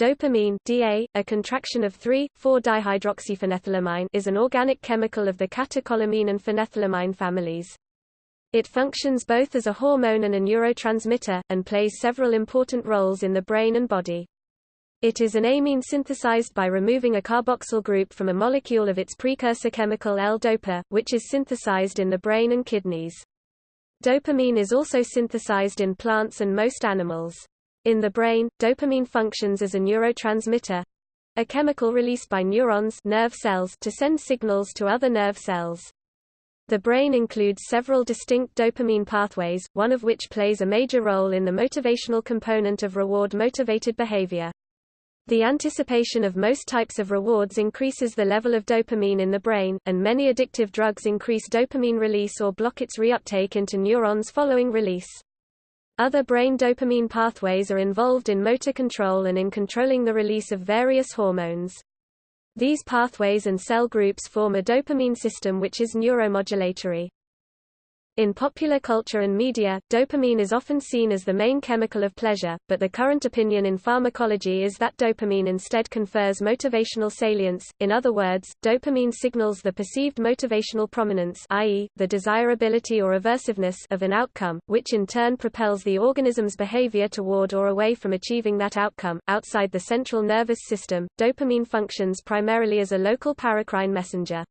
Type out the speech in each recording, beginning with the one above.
Dopamine DA, a contraction of 3,4-dihydroxyphenethylamine is an organic chemical of the catecholamine and phenethylamine families. It functions both as a hormone and a neurotransmitter, and plays several important roles in the brain and body. It is an amine synthesized by removing a carboxyl group from a molecule of its precursor chemical L-dopa, which is synthesized in the brain and kidneys. Dopamine is also synthesized in plants and most animals. In the brain, dopamine functions as a neurotransmitter a chemical released by neurons nerve cells to send signals to other nerve cells. The brain includes several distinct dopamine pathways, one of which plays a major role in the motivational component of reward-motivated behavior. The anticipation of most types of rewards increases the level of dopamine in the brain, and many addictive drugs increase dopamine release or block its reuptake into neurons following release. Other brain dopamine pathways are involved in motor control and in controlling the release of various hormones. These pathways and cell groups form a dopamine system which is neuromodulatory. In popular culture and media, dopamine is often seen as the main chemical of pleasure, but the current opinion in pharmacology is that dopamine instead confers motivational salience, in other words, dopamine signals the perceived motivational prominence i.e., the desirability or aversiveness of an outcome, which in turn propels the organism's behavior toward or away from achieving that outcome. Outside the central nervous system, dopamine functions primarily as a local paracrine messenger.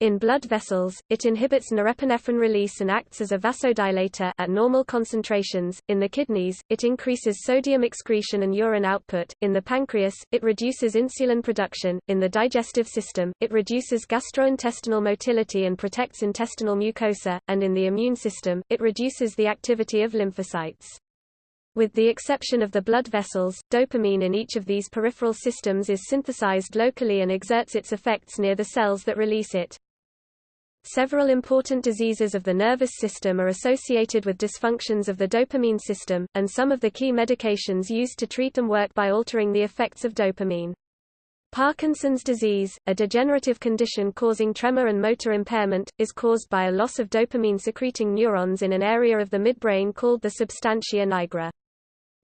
In blood vessels, it inhibits norepinephrine release and acts as a vasodilator at normal concentrations. In the kidneys, it increases sodium excretion and urine output. In the pancreas, it reduces insulin production. In the digestive system, it reduces gastrointestinal motility and protects intestinal mucosa, and in the immune system, it reduces the activity of lymphocytes. With the exception of the blood vessels, dopamine in each of these peripheral systems is synthesized locally and exerts its effects near the cells that release it. Several important diseases of the nervous system are associated with dysfunctions of the dopamine system, and some of the key medications used to treat them work by altering the effects of dopamine. Parkinson's disease, a degenerative condition causing tremor and motor impairment, is caused by a loss of dopamine-secreting neurons in an area of the midbrain called the substantia nigra.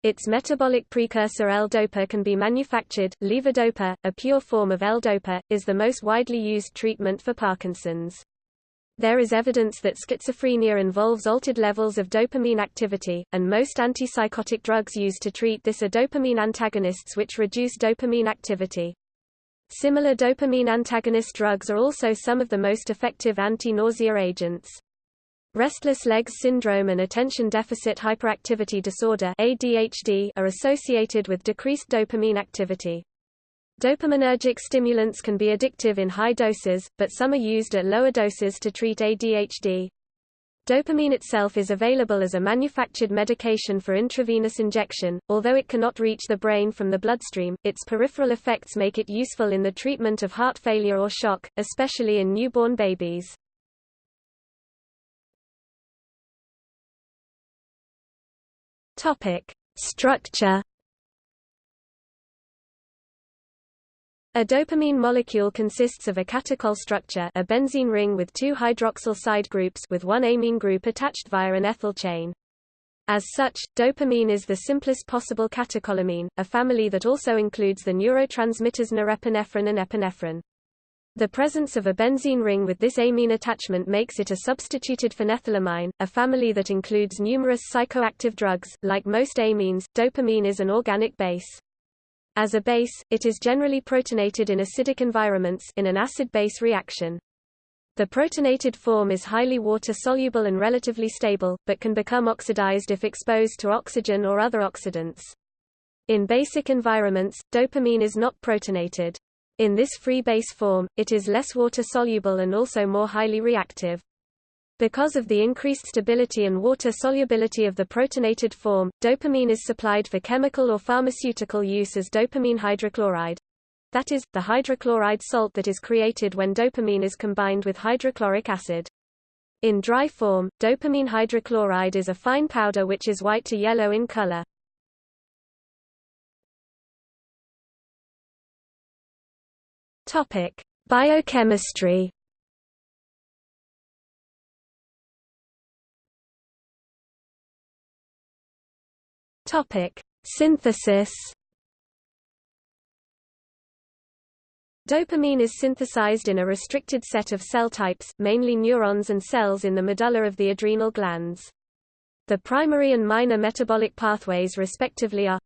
Its metabolic precursor L-dopa can be manufactured. Levodopa, a pure form of L-dopa, is the most widely used treatment for Parkinson's. There is evidence that schizophrenia involves altered levels of dopamine activity, and most antipsychotic drugs used to treat this are dopamine antagonists which reduce dopamine activity. Similar dopamine antagonist drugs are also some of the most effective anti-nausea agents. Restless legs syndrome and attention deficit hyperactivity disorder ADHD are associated with decreased dopamine activity. Dopaminergic stimulants can be addictive in high doses, but some are used at lower doses to treat ADHD. Dopamine itself is available as a manufactured medication for intravenous injection, although it cannot reach the brain from the bloodstream, its peripheral effects make it useful in the treatment of heart failure or shock, especially in newborn babies. Structure A dopamine molecule consists of a catechol structure a benzene ring with two hydroxyl side groups with one amine group attached via an ethyl chain. As such, dopamine is the simplest possible catecholamine, a family that also includes the neurotransmitters norepinephrine and epinephrine. The presence of a benzene ring with this amine attachment makes it a substituted phenethylamine, a family that includes numerous psychoactive drugs. Like most amines, dopamine is an organic base. As a base, it is generally protonated in acidic environments in an acid-base reaction. The protonated form is highly water-soluble and relatively stable, but can become oxidized if exposed to oxygen or other oxidants. In basic environments, dopamine is not protonated. In this free base form, it is less water-soluble and also more highly reactive. Because of the increased stability and water solubility of the protonated form, dopamine is supplied for chemical or pharmaceutical use as dopamine hydrochloride. That is, the hydrochloride salt that is created when dopamine is combined with hydrochloric acid. In dry form, dopamine hydrochloride is a fine powder which is white to yellow in color. Biochemistry Topic: Synthesis. Dopamine is synthesized in a restricted set of cell types, mainly neurons and cells in the medulla of the adrenal glands. The primary and minor metabolic pathways respectively are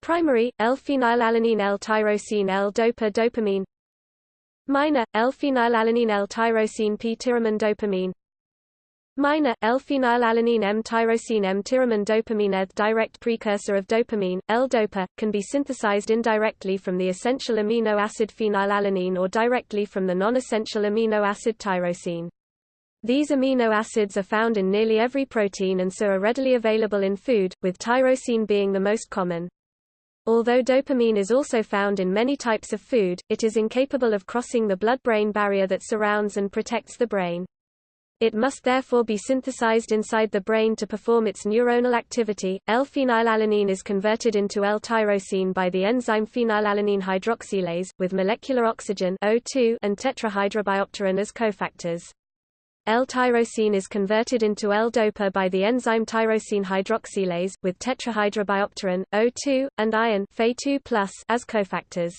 Primary, L-phenylalanine L-tyrosine L-dopa dopamine Minor, L-phenylalanine L-tyrosine P-tyramine dopamine Minor, L-phenylalanine M-tyrosine M-tyramine dopamine The direct precursor of dopamine, L-dopa, can be synthesized indirectly from the essential amino acid phenylalanine or directly from the non-essential amino acid tyrosine. These amino acids are found in nearly every protein and so are readily available in food, with tyrosine being the most common. Although dopamine is also found in many types of food, it is incapable of crossing the blood-brain barrier that surrounds and protects the brain. It must therefore be synthesized inside the brain to perform its neuronal activity. L-phenylalanine is converted into L-tyrosine by the enzyme phenylalanine hydroxylase, with molecular oxygen O2 and tetrahydrobiopterin as cofactors. L-tyrosine is converted into L-dopa by the enzyme tyrosine hydroxylase, with tetrahydrobiopterin, O2, and iron Fe2+ as cofactors.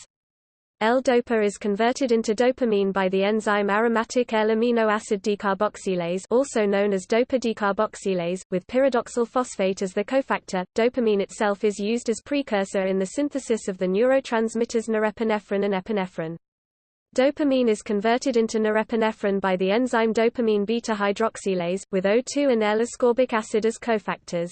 L-dopa is converted into dopamine by the enzyme aromatic L-amino acid decarboxylase also known as dopa decarboxylase, with pyridoxal phosphate as the cofactor. Dopamine itself is used as precursor in the synthesis of the neurotransmitters norepinephrine and epinephrine. Dopamine is converted into norepinephrine by the enzyme dopamine beta-hydroxylase, with O2 and L-ascorbic acid as cofactors.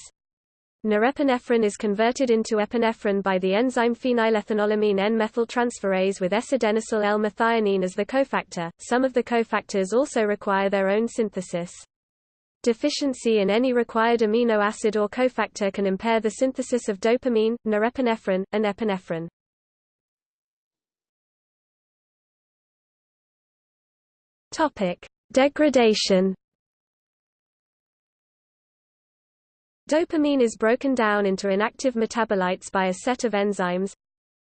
Norepinephrine is converted into epinephrine by the enzyme phenylethanolamine N-methyltransferase with S-adenosyl L-methionine as the cofactor. Some of the cofactors also require their own synthesis. Deficiency in any required amino acid or cofactor can impair the synthesis of dopamine, norepinephrine, and epinephrine. Topic: Degradation Dopamine is broken down into inactive metabolites by a set of enzymes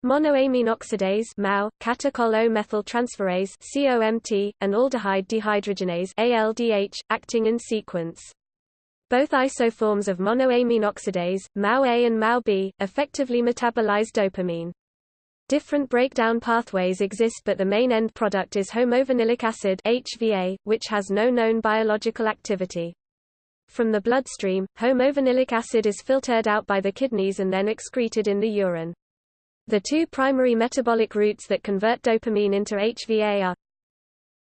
monoamine oxidase MAO, catechol O-methyltransferase COMT, and aldehyde dehydrogenase ALDH, acting in sequence. Both isoforms of monoamine oxidase, MAO-A and MAO-B, effectively metabolize dopamine. Different breakdown pathways exist but the main end product is homovanillic acid HVA, which has no known biological activity. From the bloodstream, homovanillic acid is filtered out by the kidneys and then excreted in the urine. The two primary metabolic routes that convert dopamine into HVA are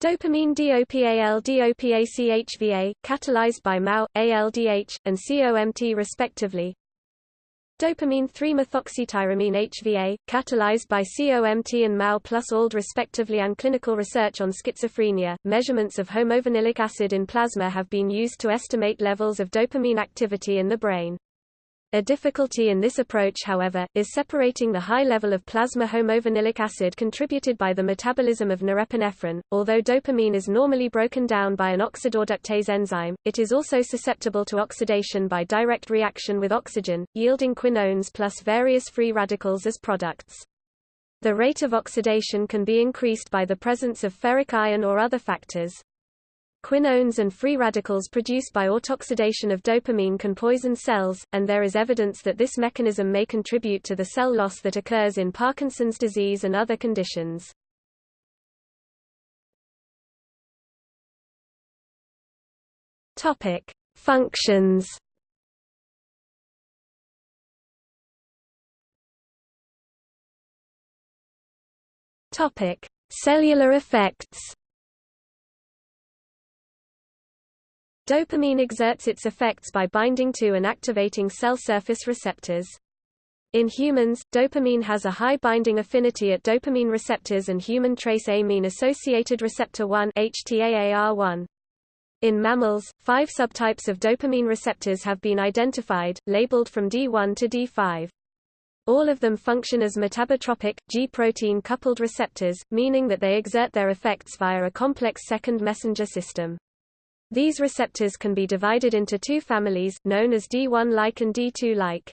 dopamine DOPAL DOPAC-HVA, catalyzed by MAO, ALDH, and COMT respectively, Dopamine 3-methoxytyramine HVA, catalyzed by COMT and MAO plus ALD respectively and clinical research on schizophrenia. Measurements of homovanillic acid in plasma have been used to estimate levels of dopamine activity in the brain. A difficulty in this approach however, is separating the high level of plasma homovanillic acid contributed by the metabolism of norepinephrine. Although dopamine is normally broken down by an oxidoreductase enzyme, it is also susceptible to oxidation by direct reaction with oxygen, yielding quinones plus various free radicals as products. The rate of oxidation can be increased by the presence of ferric iron or other factors. Quinones and free radicals produced by autoxidation of dopamine can poison cells, and there is evidence that this mechanism may contribute to the cell loss that occurs in Parkinson's disease and other conditions. Topic: Functions. Topic: Cellular effects. Dopamine exerts its effects by binding to and activating cell surface receptors. In humans, dopamine has a high binding affinity at dopamine receptors and human trace amine-associated receptor 1 HTAAR1. In mammals, five subtypes of dopamine receptors have been identified, labeled from D1 to D5. All of them function as metabotropic, G-protein coupled receptors, meaning that they exert their effects via a complex second messenger system. These receptors can be divided into two families, known as D1-like and D2-like.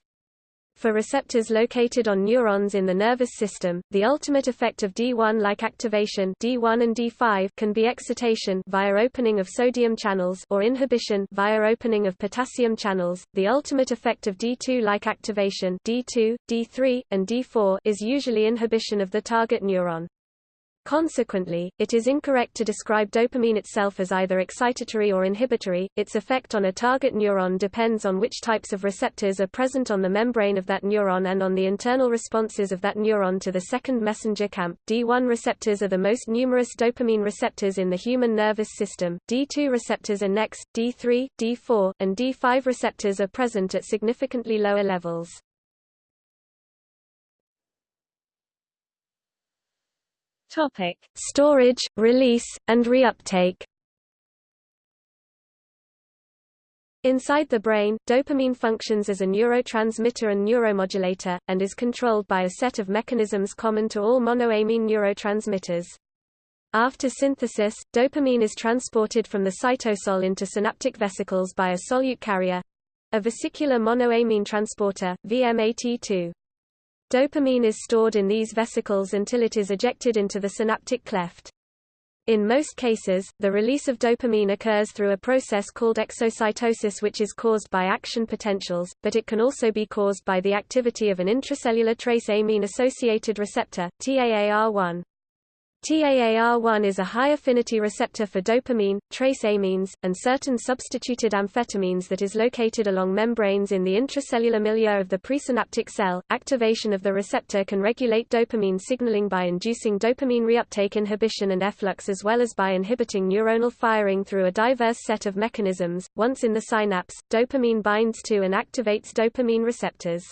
For receptors located on neurons in the nervous system, the ultimate effect of D1-like activation D1 and D5 can be excitation via opening of sodium channels or inhibition via opening of potassium channels. The ultimate effect of D2-like activation D2, D3, and D4 is usually inhibition of the target neuron. Consequently, it is incorrect to describe dopamine itself as either excitatory or inhibitory. Its effect on a target neuron depends on which types of receptors are present on the membrane of that neuron and on the internal responses of that neuron to the second messenger cAMP. D1 receptors are the most numerous dopamine receptors in the human nervous system. D2 receptors are next, D3, D4, and D5 receptors are present at significantly lower levels. Topic: Storage, release, and reuptake. Inside the brain, dopamine functions as a neurotransmitter and neuromodulator, and is controlled by a set of mechanisms common to all monoamine neurotransmitters. After synthesis, dopamine is transported from the cytosol into synaptic vesicles by a solute carrier—a vesicular monoamine transporter, VMAT2. Dopamine is stored in these vesicles until it is ejected into the synaptic cleft. In most cases, the release of dopamine occurs through a process called exocytosis which is caused by action potentials, but it can also be caused by the activity of an intracellular trace amine-associated receptor, TAAR1. TAAR1 is a high-affinity receptor for dopamine, trace amines, and certain substituted amphetamines that is located along membranes in the intracellular milieu of the presynaptic cell. Activation of the receptor can regulate dopamine signaling by inducing dopamine reuptake inhibition and efflux as well as by inhibiting neuronal firing through a diverse set of mechanisms. Once in the synapse, dopamine binds to and activates dopamine receptors.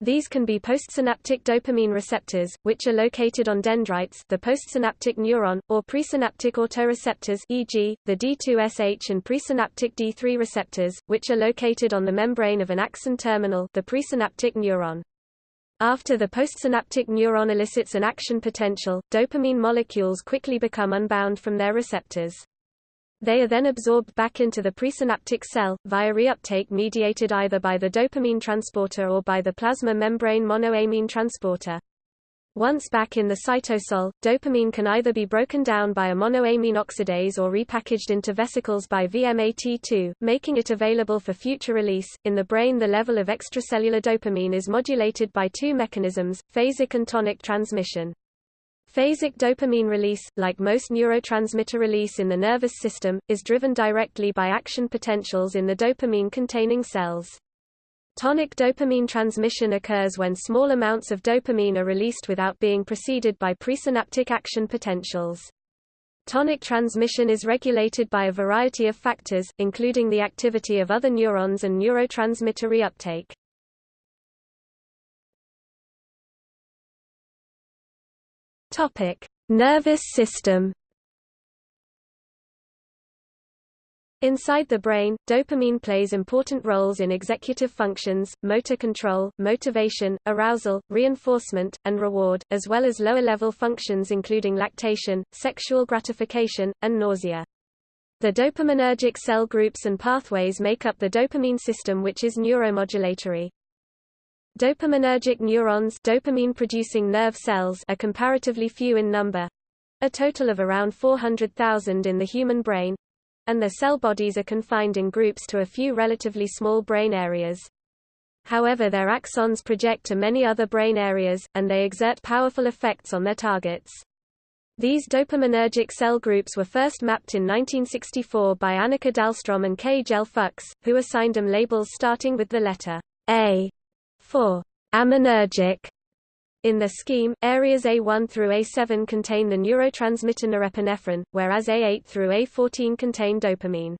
These can be postsynaptic dopamine receptors, which are located on dendrites the postsynaptic neuron, or presynaptic autoreceptors e.g., the D2SH and presynaptic D3 receptors, which are located on the membrane of an axon terminal the presynaptic neuron. After the postsynaptic neuron elicits an action potential, dopamine molecules quickly become unbound from their receptors. They are then absorbed back into the presynaptic cell, via reuptake mediated either by the dopamine transporter or by the plasma membrane monoamine transporter. Once back in the cytosol, dopamine can either be broken down by a monoamine oxidase or repackaged into vesicles by VMAT2, making it available for future release. In the brain, the level of extracellular dopamine is modulated by two mechanisms, phasic and tonic transmission. Phasic dopamine release, like most neurotransmitter release in the nervous system, is driven directly by action potentials in the dopamine-containing cells. Tonic dopamine transmission occurs when small amounts of dopamine are released without being preceded by presynaptic action potentials. Tonic transmission is regulated by a variety of factors, including the activity of other neurons and neurotransmitter reuptake. Topic: Nervous system. Inside the brain, dopamine plays important roles in executive functions, motor control, motivation, arousal, reinforcement, and reward, as well as lower-level functions including lactation, sexual gratification, and nausea. The dopaminergic cell groups and pathways make up the dopamine system which is neuromodulatory. Dopaminergic neurons dopamine-producing nerve cells are comparatively few in number—a total of around 400,000 in the human brain, and their cell bodies are confined in groups to a few relatively small brain areas. However their axons project to many other brain areas, and they exert powerful effects on their targets. These dopaminergic cell groups were first mapped in 1964 by Annica Dahlstrom and K. L. Fuxe, who assigned them labels starting with the letter A for aminergic. In the scheme, areas A1 through A7 contain the neurotransmitter norepinephrine, whereas A8 through A14 contain dopamine.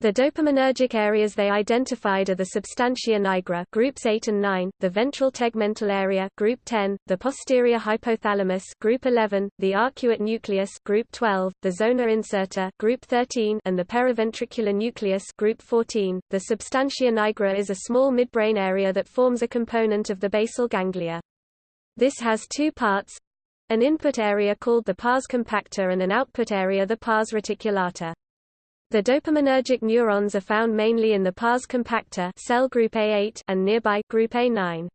The dopaminergic areas they identified are the substantia nigra groups 8 and 9, the ventral tegmental area group 10, the posterior hypothalamus group 11, the arcuate nucleus group 12, the zona incerta group 13, and the periventricular nucleus group 14. The substantia nigra is a small midbrain area that forms a component of the basal ganglia. This has two parts: an input area called the pars compacta and an output area the pars reticulata. The dopaminergic neurons are found mainly in the pars compacta cell group A8 and nearby group A9.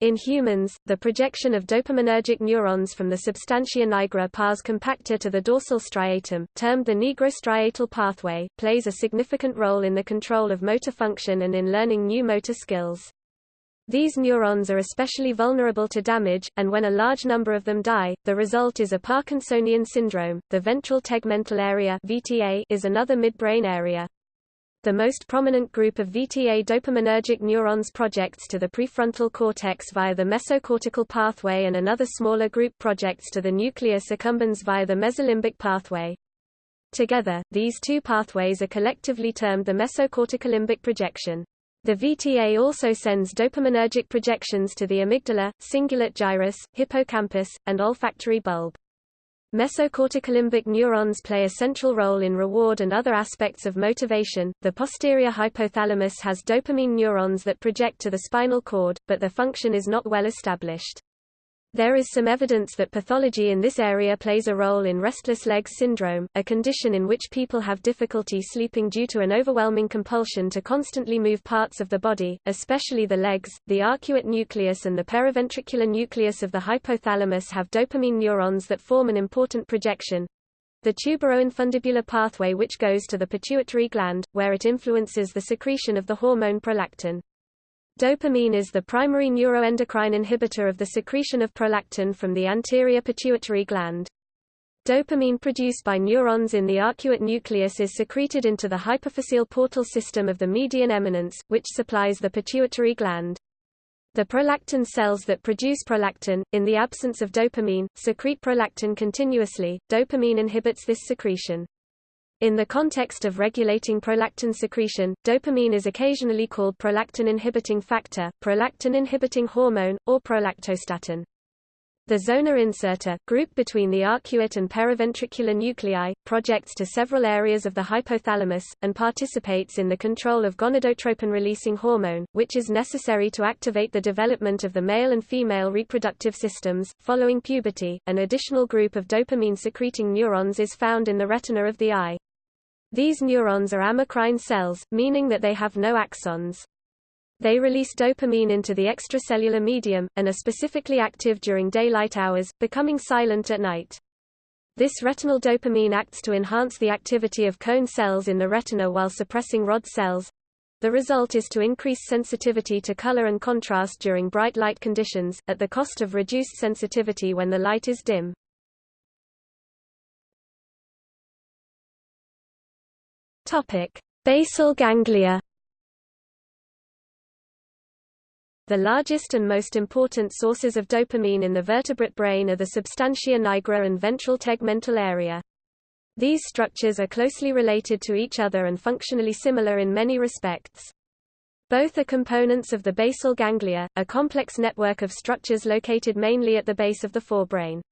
In humans, the projection of dopaminergic neurons from the substantia nigra pars compacta to the dorsal striatum, termed the nigrostriatal pathway, plays a significant role in the control of motor function and in learning new motor skills. These neurons are especially vulnerable to damage, and when a large number of them die, the result is a Parkinsonian syndrome. The ventral tegmental area (VTA) is another midbrain area. The most prominent group of VTA dopaminergic neurons projects to the prefrontal cortex via the mesocortical pathway and another smaller group projects to the nucleus accumbens via the mesolimbic pathway. Together, these two pathways are collectively termed the mesocorticolimbic projection. The VTA also sends dopaminergic projections to the amygdala, cingulate gyrus, hippocampus, and olfactory bulb. Mesocorticolimbic neurons play a central role in reward and other aspects of motivation. The posterior hypothalamus has dopamine neurons that project to the spinal cord, but their function is not well established. There is some evidence that pathology in this area plays a role in restless legs syndrome, a condition in which people have difficulty sleeping due to an overwhelming compulsion to constantly move parts of the body, especially the legs. The arcuate nucleus and the periventricular nucleus of the hypothalamus have dopamine neurons that form an important projection, the tuberoinfundibular pathway which goes to the pituitary gland, where it influences the secretion of the hormone prolactin. Dopamine is the primary neuroendocrine inhibitor of the secretion of prolactin from the anterior pituitary gland. Dopamine produced by neurons in the arcuate nucleus is secreted into the hypophyseal portal system of the median eminence, which supplies the pituitary gland. The prolactin cells that produce prolactin, in the absence of dopamine, secrete prolactin continuously. Dopamine inhibits this secretion. In the context of regulating prolactin secretion, dopamine is occasionally called prolactin-inhibiting factor, prolactin-inhibiting hormone, or prolactostatin. The zona incerta, group between the arcuate and periventricular nuclei, projects to several areas of the hypothalamus, and participates in the control of gonadotropin-releasing hormone, which is necessary to activate the development of the male and female reproductive systems. Following puberty, an additional group of dopamine-secreting neurons is found in the retina of the eye. These neurons are amacrine cells, meaning that they have no axons. They release dopamine into the extracellular medium, and are specifically active during daylight hours, becoming silent at night. This retinal dopamine acts to enhance the activity of cone cells in the retina while suppressing rod cells. The result is to increase sensitivity to color and contrast during bright light conditions, at the cost of reduced sensitivity when the light is dim. Topic: Basal ganglia. The largest and most important sources of dopamine in the vertebrate brain are the substantia nigra and ventral tegmental area. These structures are closely related to each other and functionally similar in many respects. Both are components of the basal ganglia, a complex network of structures located mainly at the base of the forebrain.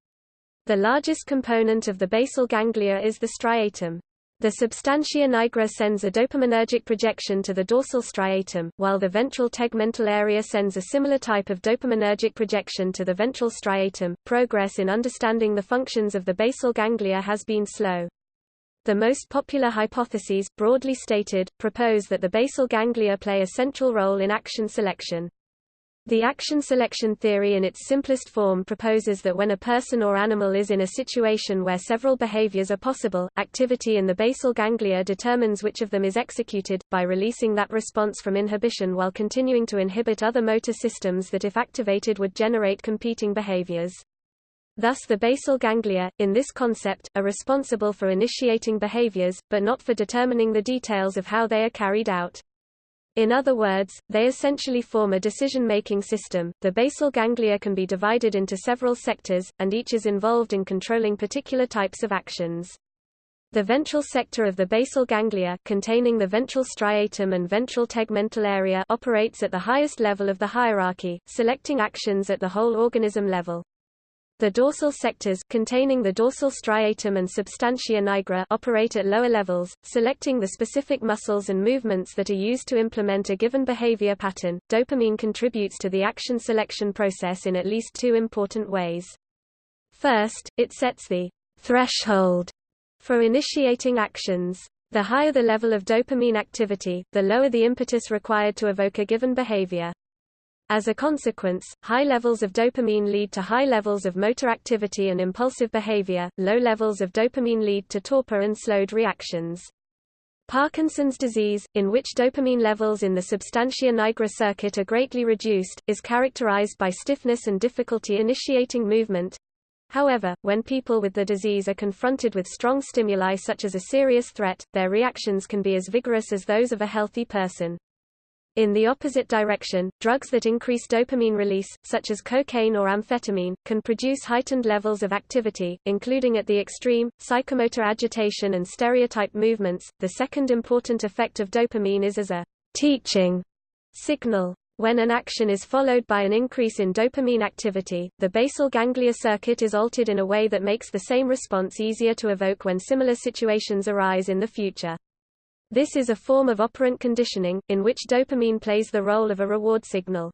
The largest component of the basal ganglia is the striatum. The substantia nigra sends a dopaminergic projection to the dorsal striatum, while the ventral tegmental area sends a similar type of dopaminergic projection to the ventral striatum. Progress in understanding the functions of the basal ganglia has been slow. The most popular hypotheses, broadly stated, propose that the basal ganglia play a central role in action selection. The action selection theory in its simplest form proposes that when a person or animal is in a situation where several behaviors are possible, activity in the basal ganglia determines which of them is executed, by releasing that response from inhibition while continuing to inhibit other motor systems that if activated would generate competing behaviors. Thus the basal ganglia, in this concept, are responsible for initiating behaviors, but not for determining the details of how they are carried out. In other words, they essentially form a decision-making system. The basal ganglia can be divided into several sectors, and each is involved in controlling particular types of actions. The ventral sector of the basal ganglia containing the ventral striatum and ventral tegmental area operates at the highest level of the hierarchy, selecting actions at the whole organism level. The dorsal sectors containing the dorsal striatum and substantia nigra operate at lower levels, selecting the specific muscles and movements that are used to implement a given behavior pattern. Dopamine contributes to the action selection process in at least two important ways. First, it sets the threshold for initiating actions. The higher the level of dopamine activity, the lower the impetus required to evoke a given behavior. As a consequence, high levels of dopamine lead to high levels of motor activity and impulsive behavior, low levels of dopamine lead to torpor and slowed reactions. Parkinson's disease, in which dopamine levels in the substantia nigra circuit are greatly reduced, is characterized by stiffness and difficulty initiating movement. However, when people with the disease are confronted with strong stimuli such as a serious threat, their reactions can be as vigorous as those of a healthy person. In the opposite direction, drugs that increase dopamine release, such as cocaine or amphetamine, can produce heightened levels of activity, including at the extreme, psychomotor agitation and stereotype movements. The second important effect of dopamine is as a teaching signal. When an action is followed by an increase in dopamine activity, the basal ganglia circuit is altered in a way that makes the same response easier to evoke when similar situations arise in the future. This is a form of operant conditioning, in which dopamine plays the role of a reward signal.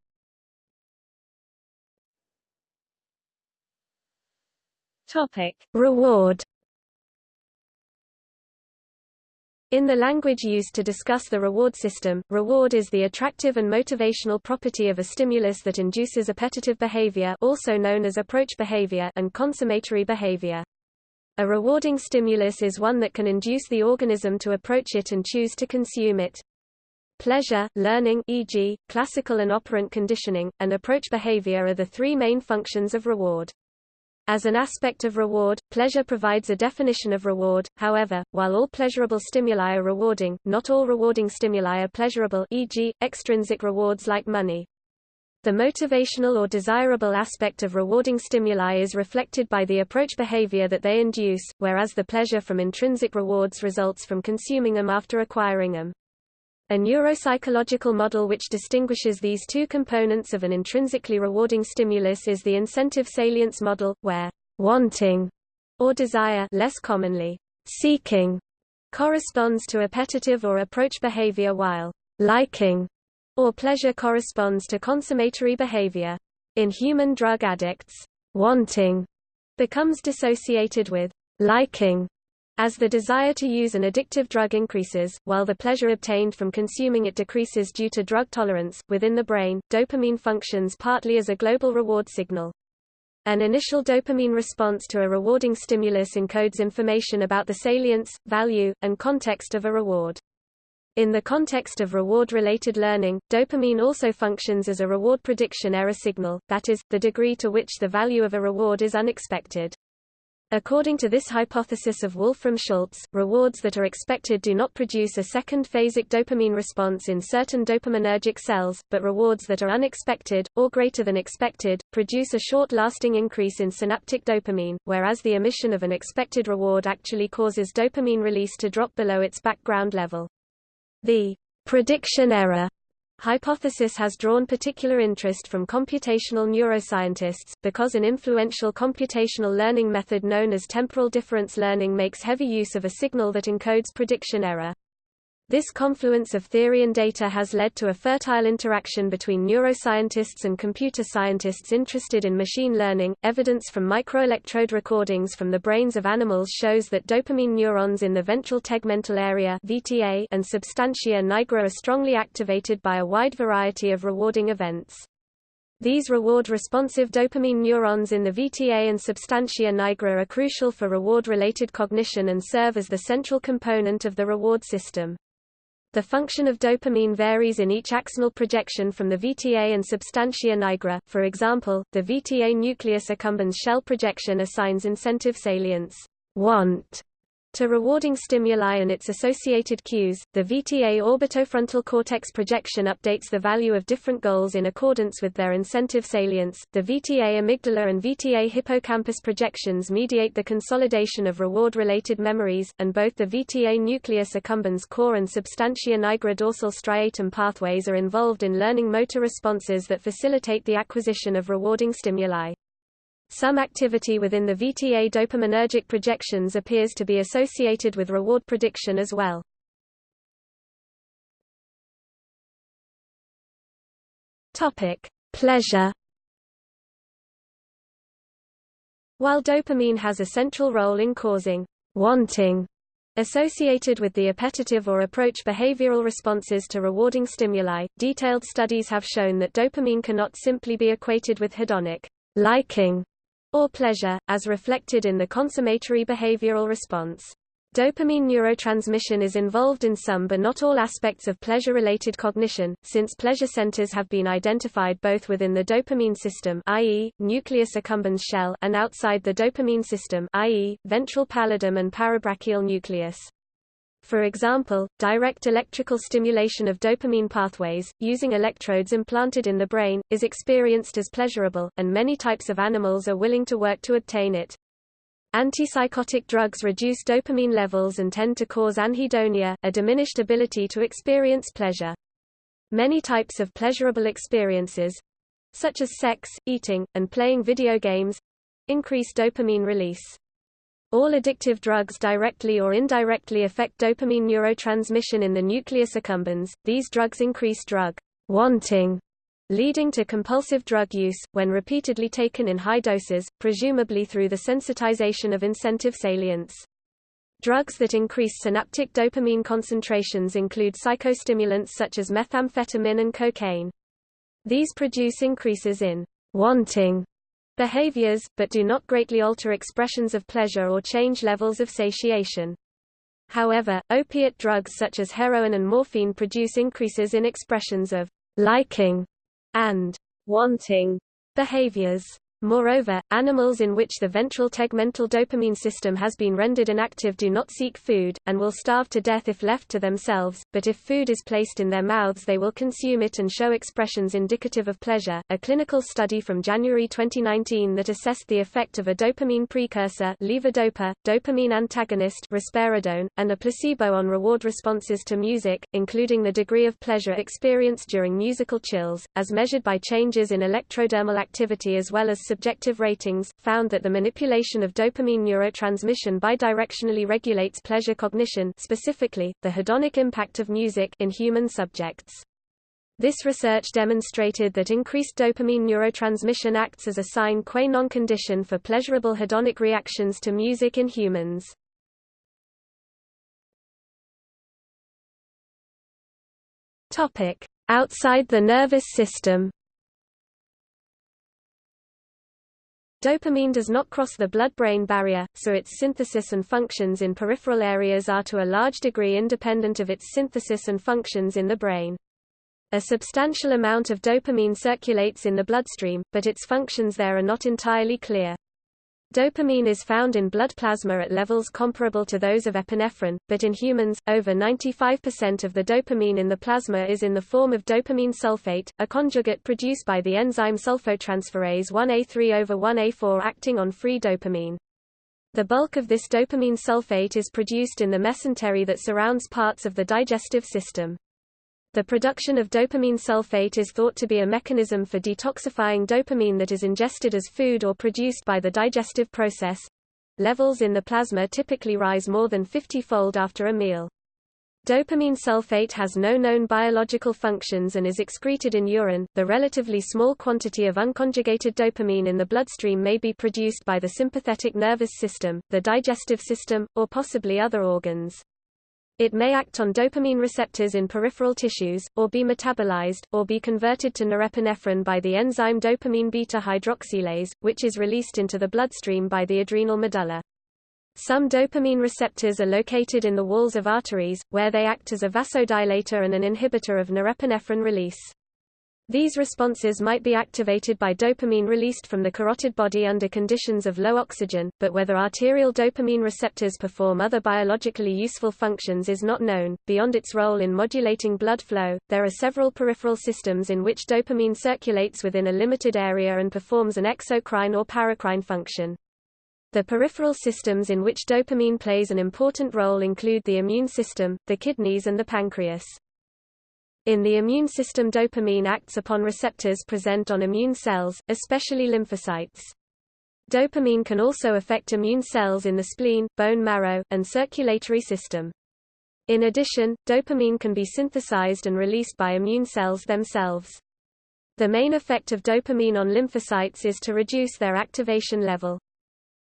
Topic. Reward In the language used to discuss the reward system, reward is the attractive and motivational property of a stimulus that induces appetitive behavior also known as approach behavior and consummatory behavior. A rewarding stimulus is one that can induce the organism to approach it and choose to consume it. Pleasure, learning e.g., classical and operant conditioning, and approach behavior are the three main functions of reward. As an aspect of reward, pleasure provides a definition of reward, however, while all pleasurable stimuli are rewarding, not all rewarding stimuli are pleasurable e.g., extrinsic rewards like money. The motivational or desirable aspect of rewarding stimuli is reflected by the approach behavior that they induce, whereas the pleasure from intrinsic rewards results from consuming them after acquiring them. A neuropsychological model which distinguishes these two components of an intrinsically rewarding stimulus is the incentive salience model, where wanting or desire less commonly seeking corresponds to appetitive or approach behavior while liking or pleasure corresponds to consummatory behavior. In human drug addicts, wanting becomes dissociated with liking as the desire to use an addictive drug increases, while the pleasure obtained from consuming it decreases due to drug tolerance. Within the brain, dopamine functions partly as a global reward signal. An initial dopamine response to a rewarding stimulus encodes information about the salience, value, and context of a reward. In the context of reward-related learning, dopamine also functions as a reward prediction error signal, that is, the degree to which the value of a reward is unexpected. According to this hypothesis of Wolfram Schultz, rewards that are expected do not produce a second phasic dopamine response in certain dopaminergic cells, but rewards that are unexpected, or greater than expected, produce a short-lasting increase in synaptic dopamine, whereas the emission of an expected reward actually causes dopamine release to drop below its background level. The prediction error hypothesis has drawn particular interest from computational neuroscientists, because an influential computational learning method known as temporal difference learning makes heavy use of a signal that encodes prediction error. This confluence of theory and data has led to a fertile interaction between neuroscientists and computer scientists interested in machine learning. Evidence from microelectrode recordings from the brains of animals shows that dopamine neurons in the ventral tegmental area (VTA) and substantia nigra are strongly activated by a wide variety of rewarding events. These reward-responsive dopamine neurons in the VTA and substantia nigra are crucial for reward-related cognition and serve as the central component of the reward system. The function of dopamine varies in each axonal projection from the VTA and substantia nigra. For example, the VTA nucleus accumbens shell projection assigns incentive salience want to rewarding stimuli and its associated cues, the VTA orbitofrontal cortex projection updates the value of different goals in accordance with their incentive salience. The VTA amygdala and VTA hippocampus projections mediate the consolidation of reward-related memories, and both the VTA nucleus accumbens core and substantia nigra dorsal striatum pathways are involved in learning motor responses that facilitate the acquisition of rewarding stimuli. Some activity within the VTA dopaminergic projections appears to be associated with reward prediction as well. Topic: Pleasure. While dopamine has a central role in causing wanting associated with the appetitive or approach behavioral responses to rewarding stimuli, detailed studies have shown that dopamine cannot simply be equated with hedonic liking or pleasure, as reflected in the consummatory behavioral response. Dopamine neurotransmission is involved in some but not all aspects of pleasure-related cognition, since pleasure centers have been identified both within the dopamine system i.e., nucleus accumbens shell and outside the dopamine system i.e., ventral pallidum and parabrachial nucleus. For example, direct electrical stimulation of dopamine pathways, using electrodes implanted in the brain, is experienced as pleasurable, and many types of animals are willing to work to obtain it. Antipsychotic drugs reduce dopamine levels and tend to cause anhedonia, a diminished ability to experience pleasure. Many types of pleasurable experiences, such as sex, eating, and playing video games, increase dopamine release. All addictive drugs directly or indirectly affect dopamine neurotransmission in the nucleus accumbens. These drugs increase drug wanting leading to compulsive drug use, when repeatedly taken in high doses, presumably through the sensitization of incentive salience. Drugs that increase synaptic dopamine concentrations include psychostimulants such as methamphetamine and cocaine. These produce increases in wanting behaviors, but do not greatly alter expressions of pleasure or change levels of satiation. However, opiate drugs such as heroin and morphine produce increases in expressions of liking and wanting behaviors. Moreover, animals in which the ventral tegmental dopamine system has been rendered inactive do not seek food, and will starve to death if left to themselves, but if food is placed in their mouths they will consume it and show expressions indicative of pleasure. A clinical study from January 2019 that assessed the effect of a dopamine precursor levodopa, dopamine antagonist risperidone, and a placebo on reward responses to music, including the degree of pleasure experienced during musical chills, as measured by changes in electrodermal activity as well as subjective ratings, found that the manipulation of dopamine neurotransmission bidirectionally regulates pleasure cognition specifically, the hedonic impact of music in human subjects. This research demonstrated that increased dopamine neurotransmission acts as a sine qua non condition for pleasurable hedonic reactions to music in humans. Outside the nervous system Dopamine does not cross the blood-brain barrier, so its synthesis and functions in peripheral areas are to a large degree independent of its synthesis and functions in the brain. A substantial amount of dopamine circulates in the bloodstream, but its functions there are not entirely clear. Dopamine is found in blood plasma at levels comparable to those of epinephrine, but in humans, over 95% of the dopamine in the plasma is in the form of dopamine sulfate, a conjugate produced by the enzyme sulfotransferase 1A3 over 1A4 acting on free dopamine. The bulk of this dopamine sulfate is produced in the mesentery that surrounds parts of the digestive system. The production of dopamine sulfate is thought to be a mechanism for detoxifying dopamine that is ingested as food or produced by the digestive process. Levels in the plasma typically rise more than 50-fold after a meal. Dopamine sulfate has no known biological functions and is excreted in urine. The relatively small quantity of unconjugated dopamine in the bloodstream may be produced by the sympathetic nervous system, the digestive system, or possibly other organs. It may act on dopamine receptors in peripheral tissues, or be metabolized, or be converted to norepinephrine by the enzyme dopamine beta-hydroxylase, which is released into the bloodstream by the adrenal medulla. Some dopamine receptors are located in the walls of arteries, where they act as a vasodilator and an inhibitor of norepinephrine release. These responses might be activated by dopamine released from the carotid body under conditions of low oxygen, but whether arterial dopamine receptors perform other biologically useful functions is not known. Beyond its role in modulating blood flow, there are several peripheral systems in which dopamine circulates within a limited area and performs an exocrine or paracrine function. The peripheral systems in which dopamine plays an important role include the immune system, the kidneys and the pancreas. In the immune system dopamine acts upon receptors present on immune cells, especially lymphocytes. Dopamine can also affect immune cells in the spleen, bone marrow, and circulatory system. In addition, dopamine can be synthesized and released by immune cells themselves. The main effect of dopamine on lymphocytes is to reduce their activation level.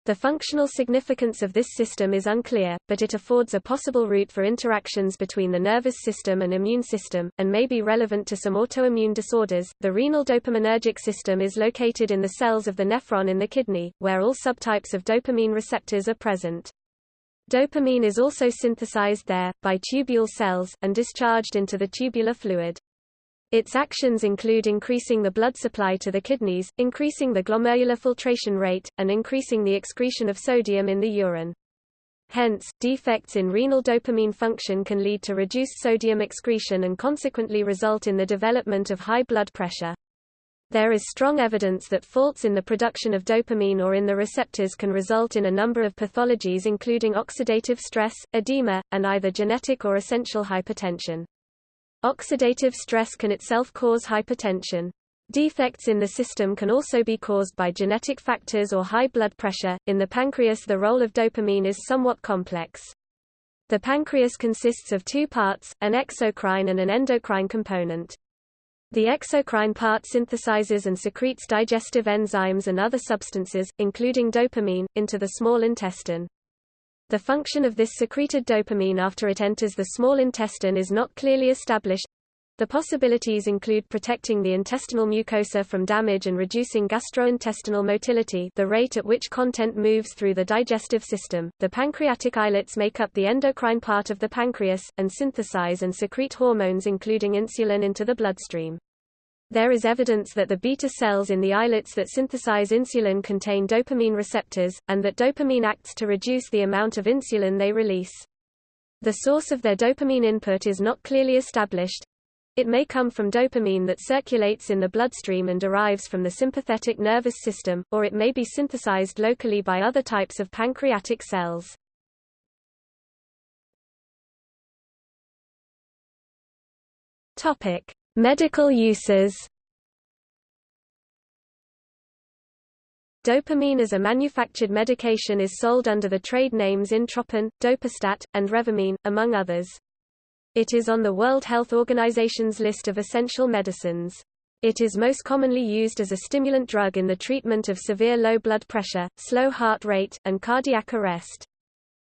The functional significance of this system is unclear, but it affords a possible route for interactions between the nervous system and immune system, and may be relevant to some autoimmune disorders. The renal dopaminergic system is located in the cells of the nephron in the kidney, where all subtypes of dopamine receptors are present. Dopamine is also synthesized there, by tubule cells, and discharged into the tubular fluid. Its actions include increasing the blood supply to the kidneys, increasing the glomerular filtration rate, and increasing the excretion of sodium in the urine. Hence, defects in renal dopamine function can lead to reduced sodium excretion and consequently result in the development of high blood pressure. There is strong evidence that faults in the production of dopamine or in the receptors can result in a number of pathologies including oxidative stress, edema, and either genetic or essential hypertension. Oxidative stress can itself cause hypertension. Defects in the system can also be caused by genetic factors or high blood pressure. In the pancreas, the role of dopamine is somewhat complex. The pancreas consists of two parts, an exocrine and an endocrine component. The exocrine part synthesizes and secretes digestive enzymes and other substances, including dopamine, into the small intestine. The function of this secreted dopamine after it enters the small intestine is not clearly established. The possibilities include protecting the intestinal mucosa from damage and reducing gastrointestinal motility the rate at which content moves through the digestive system. The pancreatic islets make up the endocrine part of the pancreas, and synthesize and secrete hormones including insulin into the bloodstream. There is evidence that the beta cells in the islets that synthesize insulin contain dopamine receptors, and that dopamine acts to reduce the amount of insulin they release. The source of their dopamine input is not clearly established. It may come from dopamine that circulates in the bloodstream and derives from the sympathetic nervous system, or it may be synthesized locally by other types of pancreatic cells. Topic: Medical uses Dopamine as a manufactured medication is sold under the trade names Intropin, Dopastat, and Revimine, among others. It is on the World Health Organization's list of essential medicines. It is most commonly used as a stimulant drug in the treatment of severe low blood pressure, slow heart rate, and cardiac arrest.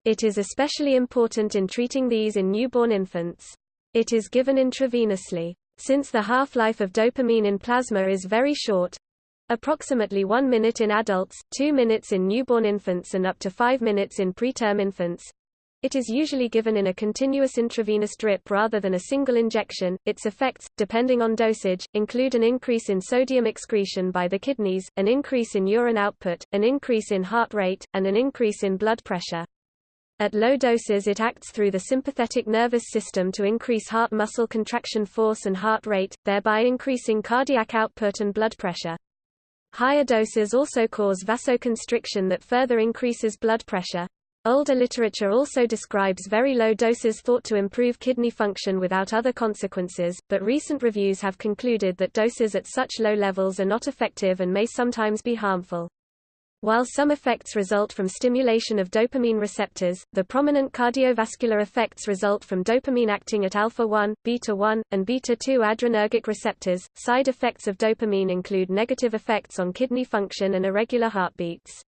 It is especially important in treating these in newborn infants. It is given intravenously. Since the half-life of dopamine in plasma is very short, approximately 1 minute in adults, 2 minutes in newborn infants and up to 5 minutes in preterm infants, it is usually given in a continuous intravenous drip rather than a single injection. Its effects, depending on dosage, include an increase in sodium excretion by the kidneys, an increase in urine output, an increase in heart rate, and an increase in blood pressure. At low doses it acts through the sympathetic nervous system to increase heart muscle contraction force and heart rate, thereby increasing cardiac output and blood pressure. Higher doses also cause vasoconstriction that further increases blood pressure. Older literature also describes very low doses thought to improve kidney function without other consequences, but recent reviews have concluded that doses at such low levels are not effective and may sometimes be harmful. While some effects result from stimulation of dopamine receptors, the prominent cardiovascular effects result from dopamine acting at alpha-1, beta-1, and beta-2 adrenergic receptors. Side effects of dopamine include negative effects on kidney function and irregular heartbeats.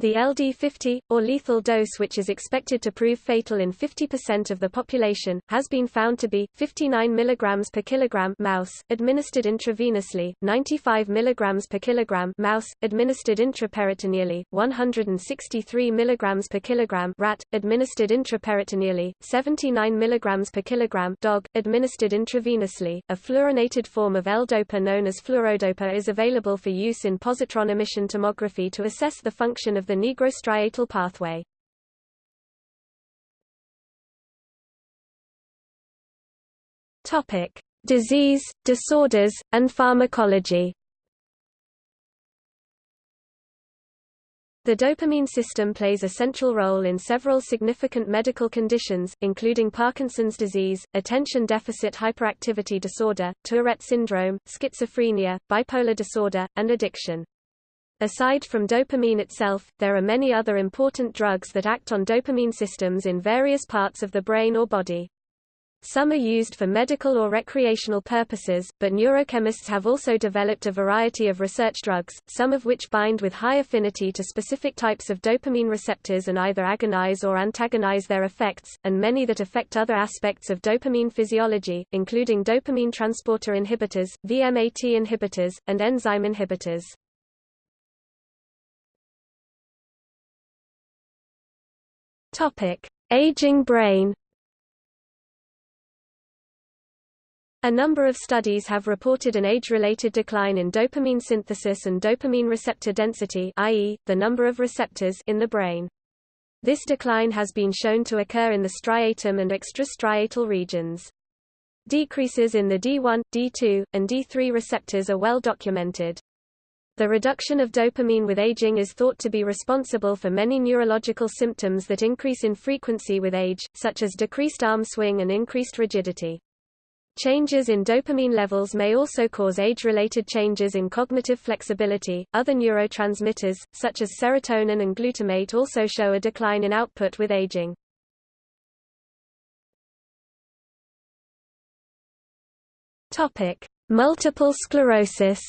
The LD50, or lethal dose which is expected to prove fatal in 50% of the population, has been found to be, 59 mg per kilogram mouse, administered intravenously, 95 mg per kilogram mouse, administered intraperitoneally, 163 mg per kilogram rat, administered intraperitoneally, 79 mg per kilogram dog, administered intravenously. A fluorinated form of L-DOPA known as fluorodopa is available for use in positron emission tomography to assess the function of the nigrostriatal pathway. Topic: Disease, disorders, and pharmacology. The dopamine system plays a central role in several significant medical conditions, including Parkinson's disease, attention deficit hyperactivity disorder, Tourette syndrome, schizophrenia, bipolar disorder, and addiction. Aside from dopamine itself, there are many other important drugs that act on dopamine systems in various parts of the brain or body. Some are used for medical or recreational purposes, but neurochemists have also developed a variety of research drugs, some of which bind with high affinity to specific types of dopamine receptors and either agonize or antagonize their effects, and many that affect other aspects of dopamine physiology, including dopamine transporter inhibitors, VMAT inhibitors, and enzyme inhibitors. Topic: Aging brain. A number of studies have reported an age-related decline in dopamine synthesis and dopamine receptor density i.e., the number of receptors in the brain. This decline has been shown to occur in the striatum and extrastriatal regions. Decreases in the D1, D2, and D3 receptors are well documented. The reduction of dopamine with aging is thought to be responsible for many neurological symptoms that increase in frequency with age, such as decreased arm swing and increased rigidity. Changes in dopamine levels may also cause age-related changes in cognitive flexibility. Other neurotransmitters, such as serotonin and glutamate also show a decline in output with aging. Topic: Multiple sclerosis.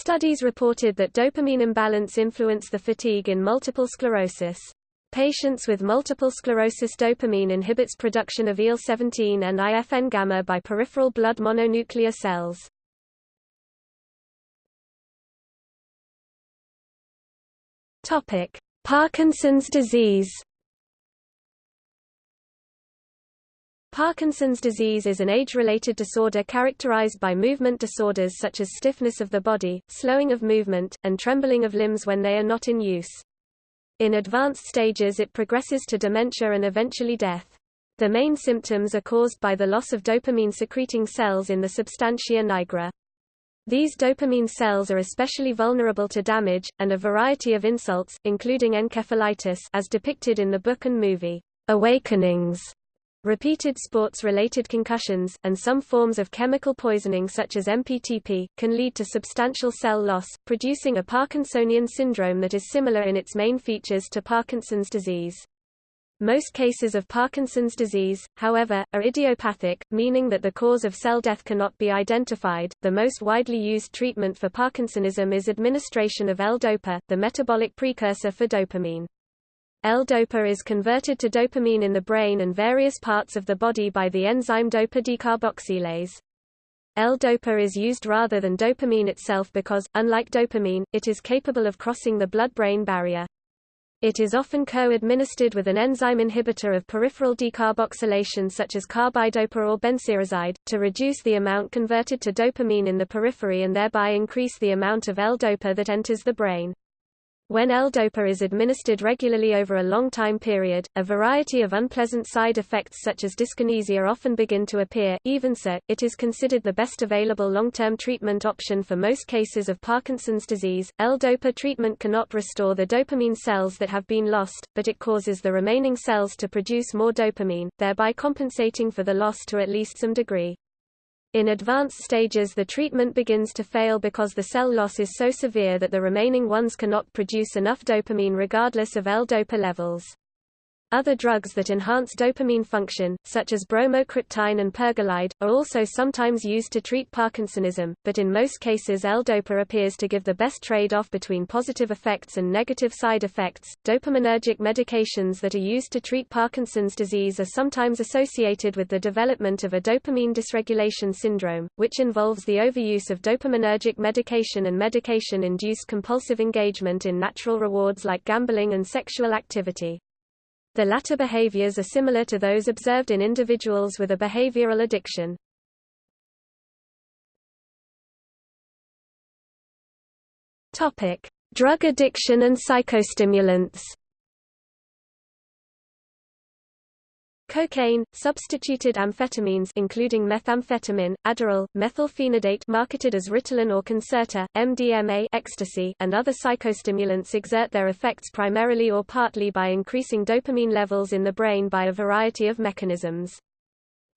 Studies reported that dopamine imbalance influence the fatigue in multiple sclerosis. Patients with multiple sclerosis dopamine inhibits production of IL-17 and IFN-gamma by peripheral blood mononuclear cells. Parkinson's disease. Parkinson's disease is an age-related disorder characterized by movement disorders such as stiffness of the body, slowing of movement, and trembling of limbs when they are not in use. In advanced stages it progresses to dementia and eventually death. The main symptoms are caused by the loss of dopamine-secreting cells in the substantia nigra. These dopamine cells are especially vulnerable to damage, and a variety of insults, including encephalitis as depicted in the book and movie, Awakenings, Repeated sports-related concussions, and some forms of chemical poisoning such as MPTP, can lead to substantial cell loss, producing a Parkinsonian syndrome that is similar in its main features to Parkinson's disease. Most cases of Parkinson's disease, however, are idiopathic, meaning that the cause of cell death cannot be identified. The most widely used treatment for Parkinsonism is administration of L-DOPA, the metabolic precursor for dopamine. L-DOPA is converted to dopamine in the brain and various parts of the body by the enzyme DOPA decarboxylase. L-DOPA is used rather than dopamine itself because, unlike dopamine, it is capable of crossing the blood-brain barrier. It is often co-administered with an enzyme inhibitor of peripheral decarboxylation such as carbidopa or benserazide, to reduce the amount converted to dopamine in the periphery and thereby increase the amount of L-DOPA that enters the brain. When L-DOPA is administered regularly over a long time period, a variety of unpleasant side effects such as dyskinesia often begin to appear. Even so, it is considered the best available long-term treatment option for most cases of Parkinson's disease. L-DOPA treatment cannot restore the dopamine cells that have been lost, but it causes the remaining cells to produce more dopamine, thereby compensating for the loss to at least some degree. In advanced stages the treatment begins to fail because the cell loss is so severe that the remaining ones cannot produce enough dopamine regardless of L-DOPA levels. Other drugs that enhance dopamine function, such as bromocriptine and pergolide, are also sometimes used to treat Parkinsonism, but in most cases L-DOPA appears to give the best trade-off between positive effects and negative side effects. Dopaminergic medications that are used to treat Parkinson's disease are sometimes associated with the development of a dopamine dysregulation syndrome, which involves the overuse of dopaminergic medication and medication-induced compulsive engagement in natural rewards like gambling and sexual activity. The latter behaviors are similar to those observed in individuals with a behavioral addiction. Topic: Drug addiction and psychostimulants. Cocaine, substituted amphetamines including methamphetamine, Adderall, methylphenidate marketed as Ritalin or Concerta, MDMA ecstasy, and other psychostimulants exert their effects primarily or partly by increasing dopamine levels in the brain by a variety of mechanisms.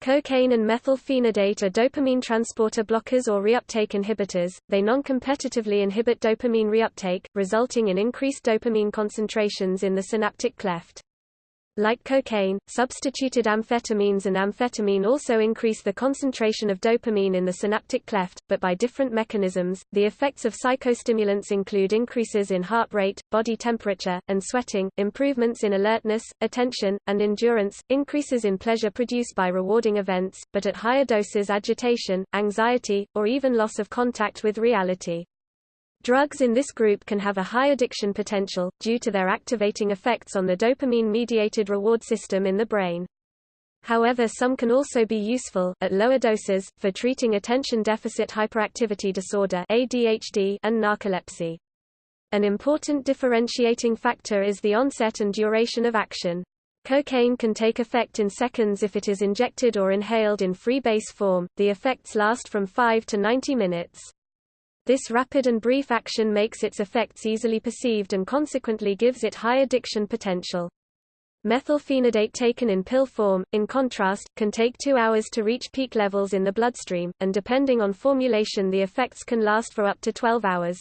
Cocaine and methylphenidate are dopamine transporter blockers or reuptake inhibitors. They non-competitively inhibit dopamine reuptake, resulting in increased dopamine concentrations in the synaptic cleft. Like cocaine, substituted amphetamines and amphetamine also increase the concentration of dopamine in the synaptic cleft, but by different mechanisms. The effects of psychostimulants include increases in heart rate, body temperature, and sweating, improvements in alertness, attention, and endurance, increases in pleasure produced by rewarding events, but at higher doses agitation, anxiety, or even loss of contact with reality. Drugs in this group can have a high addiction potential, due to their activating effects on the dopamine-mediated reward system in the brain. However some can also be useful, at lower doses, for treating attention deficit hyperactivity disorder ADHD and narcolepsy. An important differentiating factor is the onset and duration of action. Cocaine can take effect in seconds if it is injected or inhaled in free base form, the effects last from 5 to 90 minutes. This rapid and brief action makes its effects easily perceived and consequently gives it high addiction potential. Methylphenidate taken in pill form, in contrast, can take two hours to reach peak levels in the bloodstream, and depending on formulation the effects can last for up to 12 hours.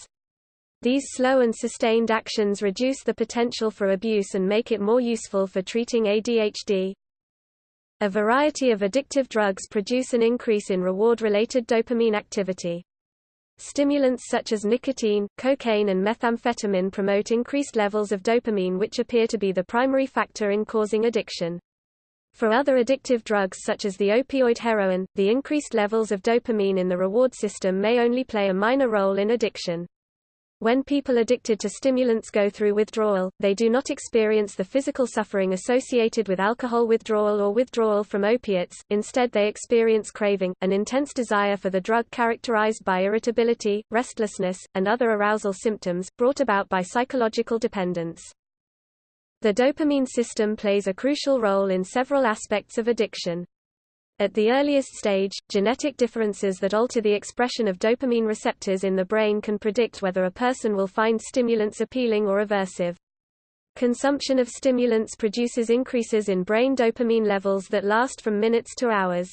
These slow and sustained actions reduce the potential for abuse and make it more useful for treating ADHD. A variety of addictive drugs produce an increase in reward-related dopamine activity. Stimulants such as nicotine, cocaine and methamphetamine promote increased levels of dopamine which appear to be the primary factor in causing addiction. For other addictive drugs such as the opioid heroin, the increased levels of dopamine in the reward system may only play a minor role in addiction. When people addicted to stimulants go through withdrawal, they do not experience the physical suffering associated with alcohol withdrawal or withdrawal from opiates, instead they experience craving, an intense desire for the drug characterized by irritability, restlessness, and other arousal symptoms, brought about by psychological dependence. The dopamine system plays a crucial role in several aspects of addiction. At the earliest stage, genetic differences that alter the expression of dopamine receptors in the brain can predict whether a person will find stimulants appealing or aversive. Consumption of stimulants produces increases in brain dopamine levels that last from minutes to hours.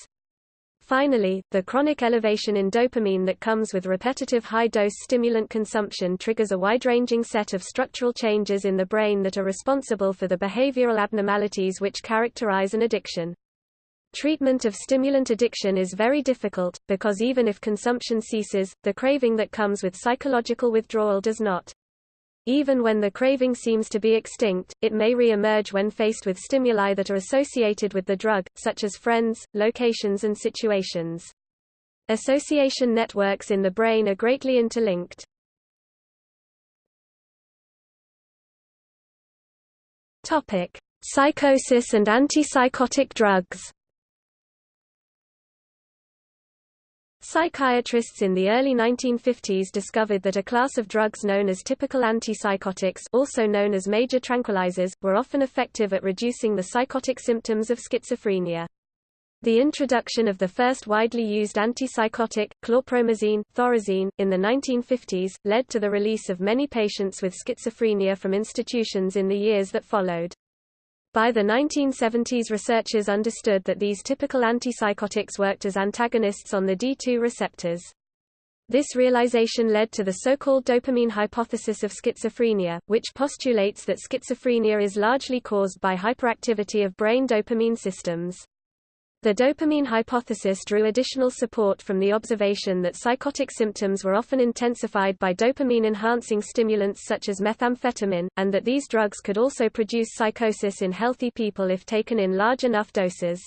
Finally, the chronic elevation in dopamine that comes with repetitive high-dose stimulant consumption triggers a wide-ranging set of structural changes in the brain that are responsible for the behavioral abnormalities which characterize an addiction. Treatment of stimulant addiction is very difficult, because even if consumption ceases, the craving that comes with psychological withdrawal does not. Even when the craving seems to be extinct, it may re-emerge when faced with stimuli that are associated with the drug, such as friends, locations and situations. Association networks in the brain are greatly interlinked. Psychosis and antipsychotic drugs. Psychiatrists in the early 1950s discovered that a class of drugs known as typical antipsychotics also known as major tranquilizers, were often effective at reducing the psychotic symptoms of schizophrenia. The introduction of the first widely used antipsychotic, chlorpromazine, thorazine, in the 1950s, led to the release of many patients with schizophrenia from institutions in the years that followed. By the 1970s researchers understood that these typical antipsychotics worked as antagonists on the D2 receptors. This realization led to the so-called dopamine hypothesis of schizophrenia, which postulates that schizophrenia is largely caused by hyperactivity of brain dopamine systems. The dopamine hypothesis drew additional support from the observation that psychotic symptoms were often intensified by dopamine-enhancing stimulants such as methamphetamine, and that these drugs could also produce psychosis in healthy people if taken in large enough doses.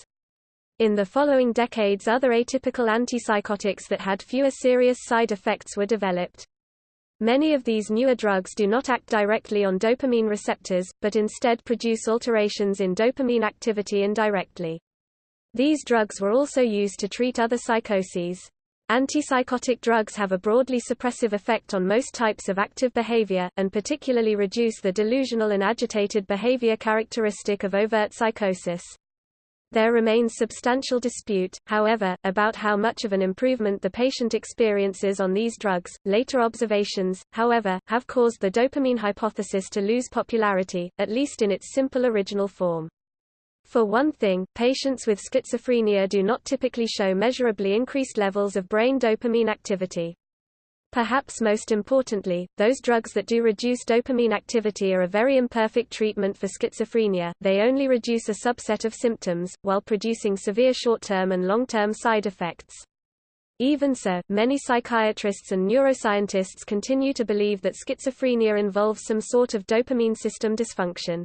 In the following decades other atypical antipsychotics that had fewer serious side effects were developed. Many of these newer drugs do not act directly on dopamine receptors, but instead produce alterations in dopamine activity indirectly. These drugs were also used to treat other psychoses. Antipsychotic drugs have a broadly suppressive effect on most types of active behavior, and particularly reduce the delusional and agitated behavior characteristic of overt psychosis. There remains substantial dispute, however, about how much of an improvement the patient experiences on these drugs. Later observations, however, have caused the dopamine hypothesis to lose popularity, at least in its simple original form. For one thing, patients with schizophrenia do not typically show measurably increased levels of brain dopamine activity. Perhaps most importantly, those drugs that do reduce dopamine activity are a very imperfect treatment for schizophrenia, they only reduce a subset of symptoms, while producing severe short-term and long-term side effects. Even so, many psychiatrists and neuroscientists continue to believe that schizophrenia involves some sort of dopamine system dysfunction.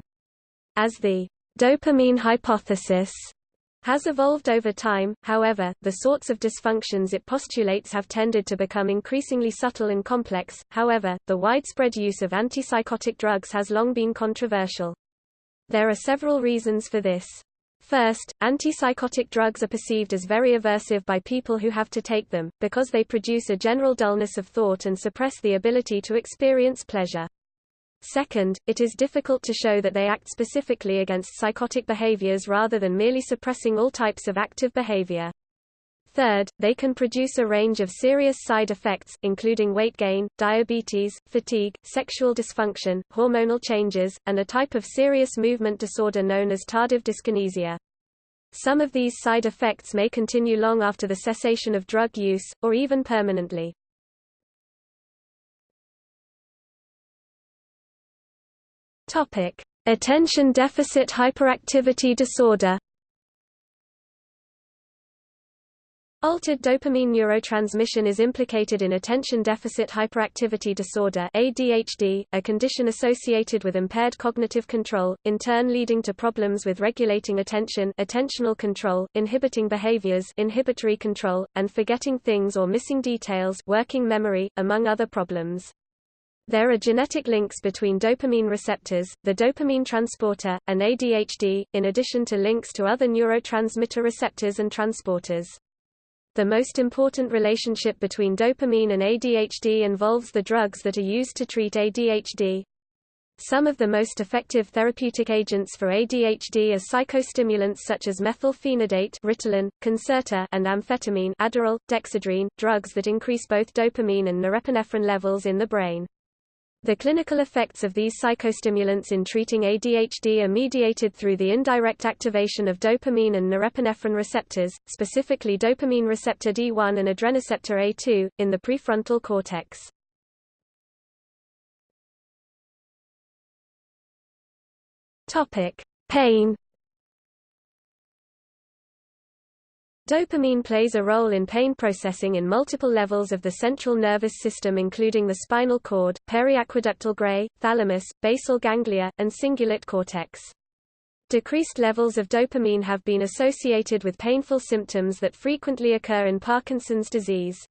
As the dopamine hypothesis has evolved over time, however, the sorts of dysfunctions it postulates have tended to become increasingly subtle and complex. However, the widespread use of antipsychotic drugs has long been controversial. There are several reasons for this. First, antipsychotic drugs are perceived as very aversive by people who have to take them, because they produce a general dullness of thought and suppress the ability to experience pleasure. Second, it is difficult to show that they act specifically against psychotic behaviors rather than merely suppressing all types of active behavior. Third, they can produce a range of serious side effects, including weight gain, diabetes, fatigue, sexual dysfunction, hormonal changes, and a type of serious movement disorder known as tardive dyskinesia. Some of these side effects may continue long after the cessation of drug use, or even permanently. Topic: Attention deficit hyperactivity disorder. Altered dopamine neurotransmission is implicated in attention deficit hyperactivity disorder ADHD, a condition associated with impaired cognitive control, in turn leading to problems with regulating attention attentional control, inhibiting behaviors inhibitory control, and forgetting things or missing details working memory, among other problems. There are genetic links between dopamine receptors, the dopamine transporter, and ADHD, in addition to links to other neurotransmitter receptors and transporters. The most important relationship between dopamine and ADHD involves the drugs that are used to treat ADHD. Some of the most effective therapeutic agents for ADHD are psychostimulants such as methylphenidate Ritalin, Concerta and amphetamine Adderall, Dexedrine, drugs that increase both dopamine and norepinephrine levels in the brain. The clinical effects of these psychostimulants in treating ADHD are mediated through the indirect activation of dopamine and norepinephrine receptors, specifically dopamine receptor D1 and adrenoceptor A2, in the prefrontal cortex. Pain Dopamine plays a role in pain processing in multiple levels of the central nervous system including the spinal cord, periaqueductal gray, thalamus, basal ganglia, and cingulate cortex. Decreased levels of dopamine have been associated with painful symptoms that frequently occur in Parkinson's disease.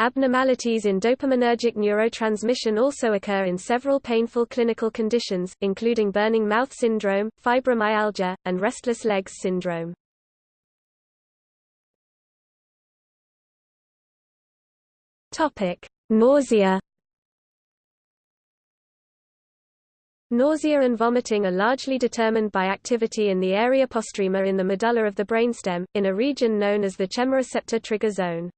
Abnormalities in dopaminergic neurotransmission also occur in several painful clinical conditions, including burning mouth syndrome, fibromyalgia, and restless legs syndrome. Topic: Nausea. Nausea and vomiting are largely determined by activity in the area postrema in the medulla of the brainstem, in a region known as the chemoreceptor trigger zone.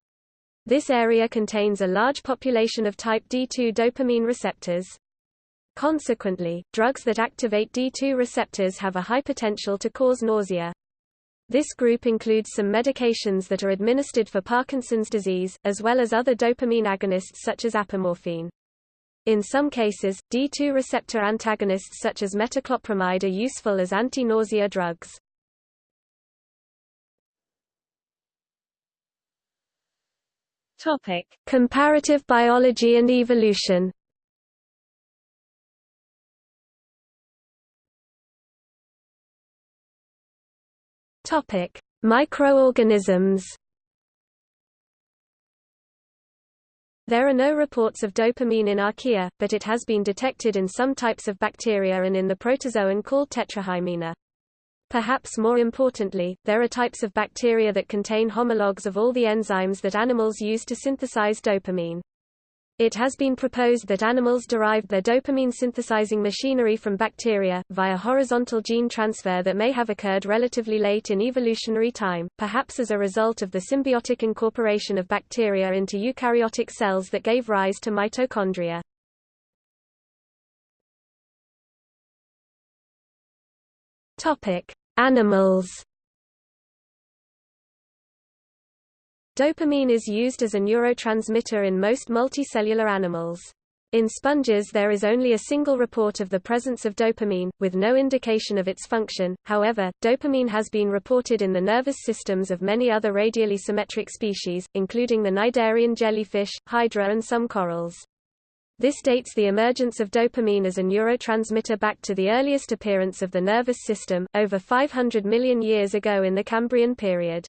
This area contains a large population of type D2 dopamine receptors. Consequently, drugs that activate D2 receptors have a high potential to cause nausea. This group includes some medications that are administered for Parkinson's disease, as well as other dopamine agonists such as apomorphine. In some cases, D2 receptor antagonists such as metoclopramide are useful as anti-nausea drugs. Topic: Comparative biology and evolution. Topic: Microorganisms. There are no reports of dopamine in archaea, but it has been detected in some types of bacteria and in the protozoan called Tetrahymena. Perhaps more importantly, there are types of bacteria that contain homologs of all the enzymes that animals use to synthesize dopamine. It has been proposed that animals derived their dopamine-synthesizing machinery from bacteria, via horizontal gene transfer that may have occurred relatively late in evolutionary time, perhaps as a result of the symbiotic incorporation of bacteria into eukaryotic cells that gave rise to mitochondria. Animals Dopamine is used as a neurotransmitter in most multicellular animals. In sponges there is only a single report of the presence of dopamine, with no indication of its function, however, dopamine has been reported in the nervous systems of many other radially symmetric species, including the cnidarian jellyfish, hydra and some corals. This dates the emergence of dopamine as a neurotransmitter back to the earliest appearance of the nervous system, over 500 million years ago in the Cambrian period.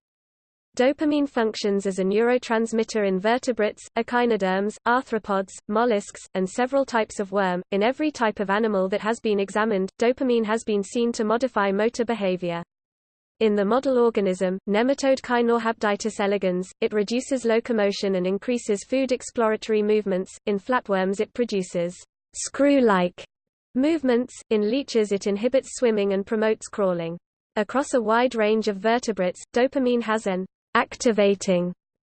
Dopamine functions as a neurotransmitter in vertebrates, echinoderms, arthropods, mollusks, and several types of worm. In every type of animal that has been examined, dopamine has been seen to modify motor behavior. In the model organism, nematode Caenorhabditis elegans, it reduces locomotion and increases food exploratory movements. In flatworms it produces screw-like movements. In leeches it inhibits swimming and promotes crawling. Across a wide range of vertebrates, dopamine has an activating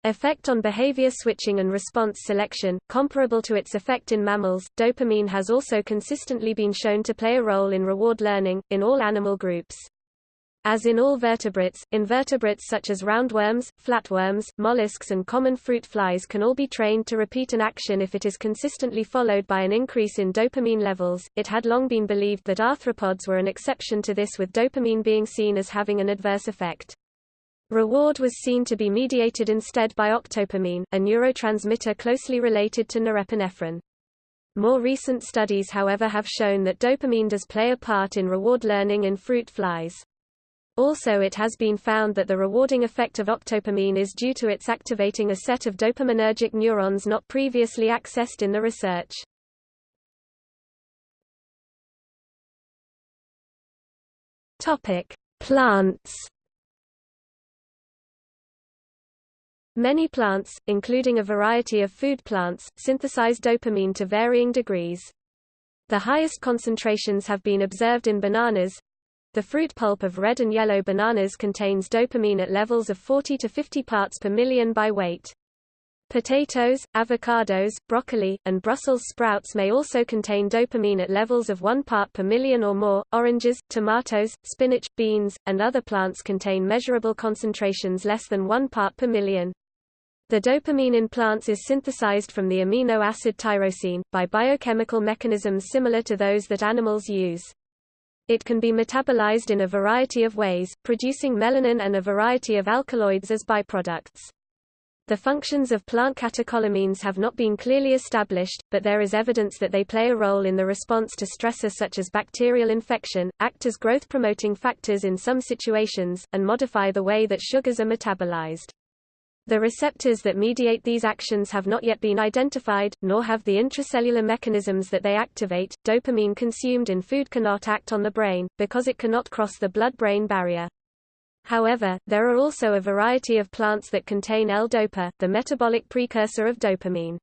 effect on behavior switching and response selection, comparable to its effect in mammals. Dopamine has also consistently been shown to play a role in reward learning, in all animal groups. As in all vertebrates, invertebrates such as roundworms, flatworms, mollusks and common fruit flies can all be trained to repeat an action if it is consistently followed by an increase in dopamine levels. It had long been believed that arthropods were an exception to this with dopamine being seen as having an adverse effect. Reward was seen to be mediated instead by octopamine, a neurotransmitter closely related to norepinephrine. More recent studies however have shown that dopamine does play a part in reward learning in fruit flies. Also it has been found that the rewarding effect of octopamine is due to its activating a set of dopaminergic neurons not previously accessed in the research. Topic: Plants. Many plants, including a variety of food plants, synthesize dopamine to varying degrees. The highest concentrations have been observed in bananas, the fruit pulp of red and yellow bananas contains dopamine at levels of 40 to 50 parts per million by weight. Potatoes, avocados, broccoli, and Brussels sprouts may also contain dopamine at levels of 1 part per million or more. Oranges, tomatoes, spinach, beans, and other plants contain measurable concentrations less than 1 part per million. The dopamine in plants is synthesized from the amino acid tyrosine, by biochemical mechanisms similar to those that animals use. It can be metabolized in a variety of ways, producing melanin and a variety of alkaloids as byproducts. The functions of plant catecholamines have not been clearly established, but there is evidence that they play a role in the response to stressors such as bacterial infection, act as growth-promoting factors in some situations, and modify the way that sugars are metabolized. The receptors that mediate these actions have not yet been identified, nor have the intracellular mechanisms that they activate. Dopamine consumed in food cannot act on the brain, because it cannot cross the blood-brain barrier. However, there are also a variety of plants that contain L-dopa, the metabolic precursor of dopamine.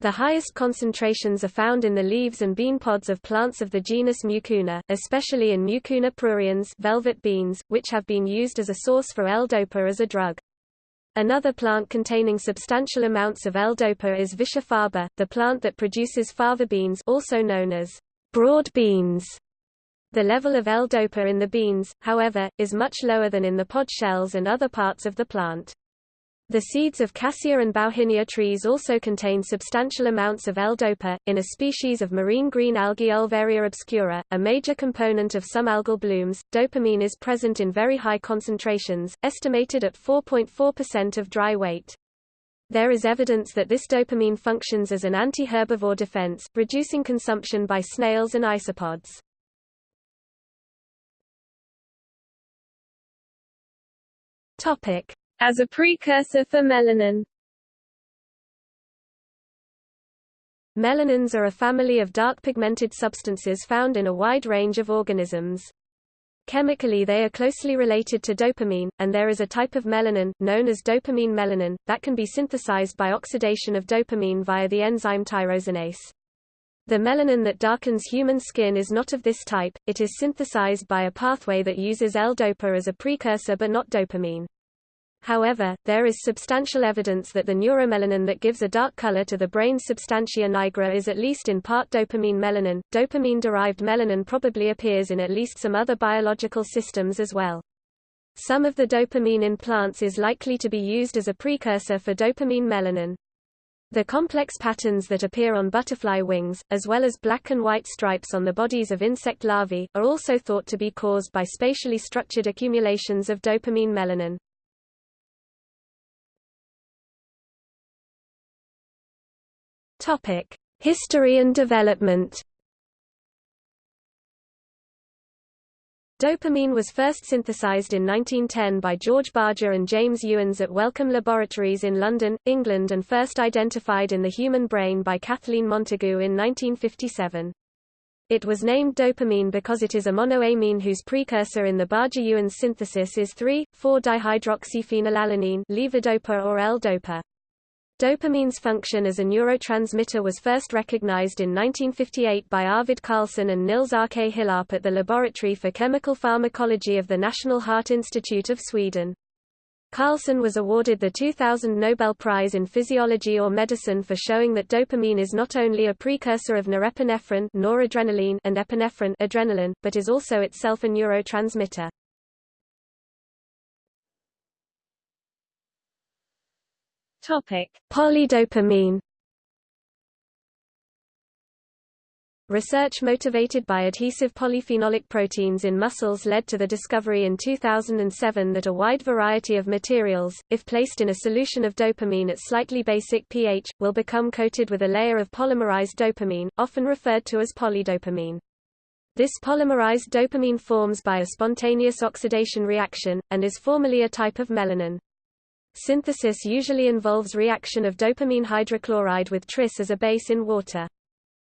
The highest concentrations are found in the leaves and bean pods of plants of the genus Mucuna, especially in Mucuna pruriens velvet beans, which have been used as a source for L-dopa as a drug. Another plant containing substantial amounts of L-dopa is Vicia faba, the plant that produces fava beans also known as broad beans. The level of L-dopa in the beans, however, is much lower than in the pod shells and other parts of the plant. The seeds of cassia and bauhinia trees also contain substantial amounts of L-dopa. In a species of marine green algae Ulvaria obscura, a major component of some algal blooms, dopamine is present in very high concentrations, estimated at 4.4% of dry weight. There is evidence that this dopamine functions as an anti-herbivore defense, reducing consumption by snails and isopods. Topic: as a precursor for melanin. Melanins are a family of dark pigmented substances found in a wide range of organisms. Chemically they are closely related to dopamine, and there is a type of melanin, known as dopamine melanin, that can be synthesized by oxidation of dopamine via the enzyme tyrosinase. The melanin that darkens human skin is not of this type, it is synthesized by a pathway that uses L-dopa as a precursor but not dopamine. However, there is substantial evidence that the neuromelanin that gives a dark color to the brain's substantia nigra is at least in part dopamine melanin. Dopamine-derived melanin probably appears in at least some other biological systems as well. Some of the dopamine in plants is likely to be used as a precursor for dopamine melanin. The complex patterns that appear on butterfly wings, as well as black and white stripes on the bodies of insect larvae, are also thought to be caused by spatially structured accumulations of dopamine melanin. Topic: History and development Dopamine was first synthesized in 1910 by George Barger and James Ewens at Wellcome Laboratories in London, England and first identified in the human brain by Kathleen Montagu in 1957. It was named dopamine because it is a monoamine whose precursor in the Barger-Ewens synthesis is 3,4-dihydroxyphenylalanine levodopa or L-dopa. Dopamine's function as a neurotransmitter was first recognized in 1958 by Arvid Carlsson and Nils-Åke Hillarp at the Laboratory for Chemical Pharmacology of the National Heart Institute of Sweden. Carlsson was awarded the 2000 Nobel Prize in Physiology or Medicine for showing that dopamine is not only a precursor of norepinephrine noradrenaline and epinephrine adrenaline, but is also itself a neurotransmitter. Topic: Polydopamine. Research motivated by adhesive polyphenolic proteins in mussels led to the discovery in 2007 that a wide variety of materials, if placed in a solution of dopamine at slightly basic pH, will become coated with a layer of polymerized dopamine, often referred to as polydopamine. This polymerized dopamine forms by a spontaneous oxidation reaction, and is formally a type of melanin. Synthesis usually involves reaction of dopamine hydrochloride with tris as a base in water.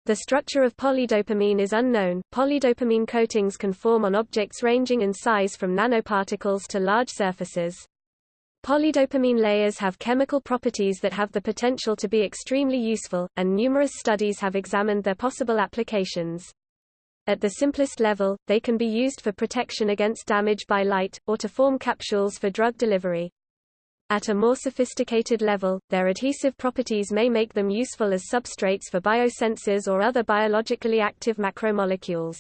The structure of polydopamine is unknown. Polydopamine coatings can form on objects ranging in size from nanoparticles to large surfaces. Polydopamine layers have chemical properties that have the potential to be extremely useful, and numerous studies have examined their possible applications. At the simplest level, they can be used for protection against damage by light, or to form capsules for drug delivery. At a more sophisticated level, their adhesive properties may make them useful as substrates for biosensors or other biologically active macromolecules.